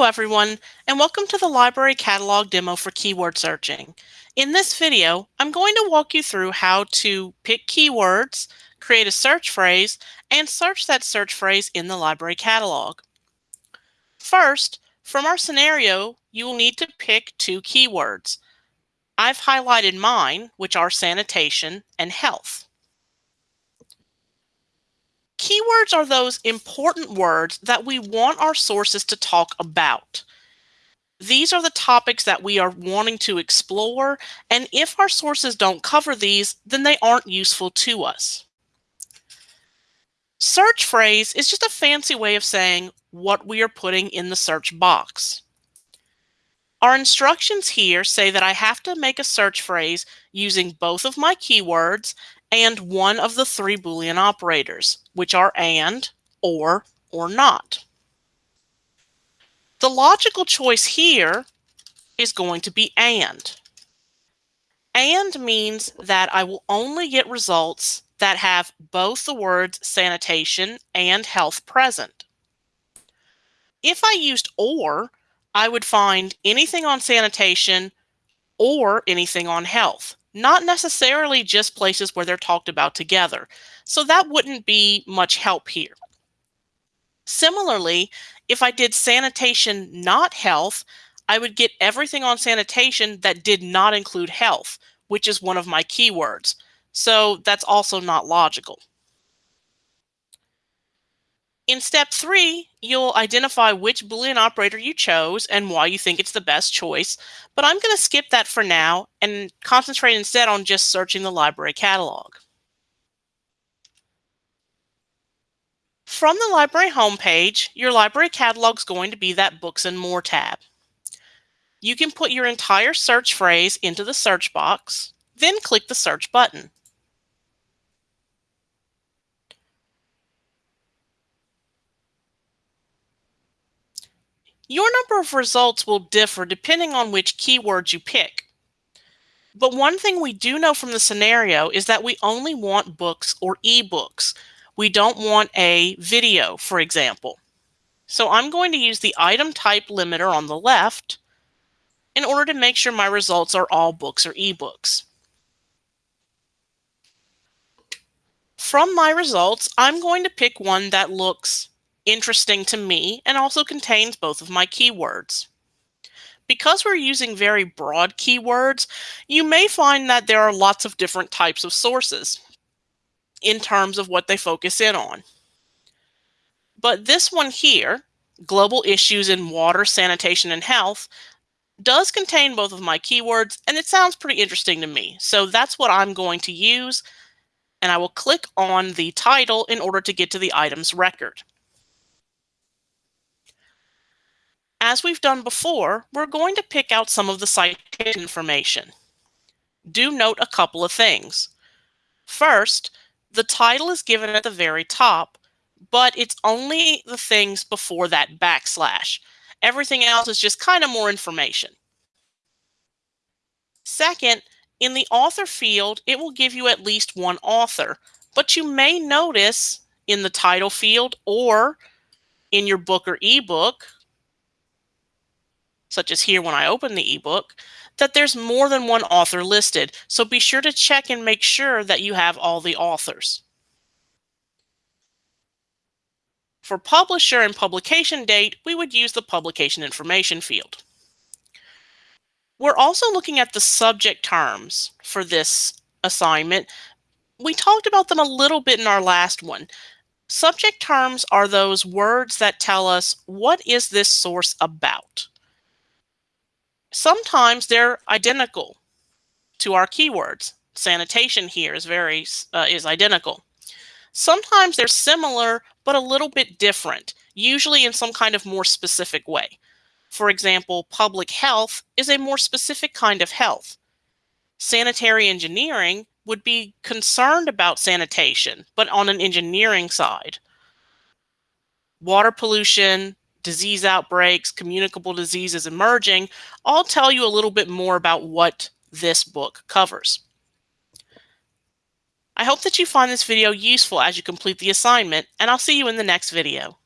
Hello everyone, and welcome to the library catalog demo for keyword searching. In this video, I'm going to walk you through how to pick keywords, create a search phrase, and search that search phrase in the library catalog. First, from our scenario, you will need to pick two keywords. I've highlighted mine, which are sanitation and health. Keywords are those important words that we want our sources to talk about. These are the topics that we are wanting to explore, and if our sources don't cover these, then they aren't useful to us. Search phrase is just a fancy way of saying what we are putting in the search box. Our instructions here say that I have to make a search phrase using both of my keywords and one of the three Boolean operators, which are AND, OR, or NOT. The logical choice here is going to be AND. AND means that I will only get results that have both the words sanitation and health present. If I used OR, I would find anything on sanitation or anything on health not necessarily just places where they're talked about together. So that wouldn't be much help here. Similarly, if I did sanitation, not health, I would get everything on sanitation that did not include health, which is one of my keywords. So that's also not logical. In step three, you'll identify which Boolean operator you chose and why you think it's the best choice, but I'm going to skip that for now and concentrate instead on just searching the library catalog. From the library homepage, your library catalog is going to be that Books and More tab. You can put your entire search phrase into the search box, then click the search button. Your number of results will differ depending on which keywords you pick. But one thing we do know from the scenario is that we only want books or ebooks. We don't want a video, for example. So I'm going to use the item type limiter on the left in order to make sure my results are all books or ebooks. From my results, I'm going to pick one that looks interesting to me and also contains both of my keywords. Because we're using very broad keywords, you may find that there are lots of different types of sources in terms of what they focus in on. But this one here, Global Issues in Water, Sanitation, and Health, does contain both of my keywords, and it sounds pretty interesting to me. So that's what I'm going to use, and I will click on the title in order to get to the item's record. As we've done before, we're going to pick out some of the citation information. Do note a couple of things. First, the title is given at the very top, but it's only the things before that backslash. Everything else is just kind of more information. Second, in the author field, it will give you at least one author, but you may notice in the title field or in your book or ebook such as here when I open the ebook, that there's more than one author listed. So be sure to check and make sure that you have all the authors. For publisher and publication date, we would use the publication information field. We're also looking at the subject terms for this assignment. We talked about them a little bit in our last one. Subject terms are those words that tell us what is this source about sometimes they're identical to our keywords. Sanitation here is very uh, is identical. Sometimes they're similar, but a little bit different, usually in some kind of more specific way. For example, public health is a more specific kind of health. Sanitary engineering would be concerned about sanitation, but on an engineering side. Water pollution, disease outbreaks, communicable diseases emerging, I'll tell you a little bit more about what this book covers. I hope that you find this video useful as you complete the assignment, and I'll see you in the next video.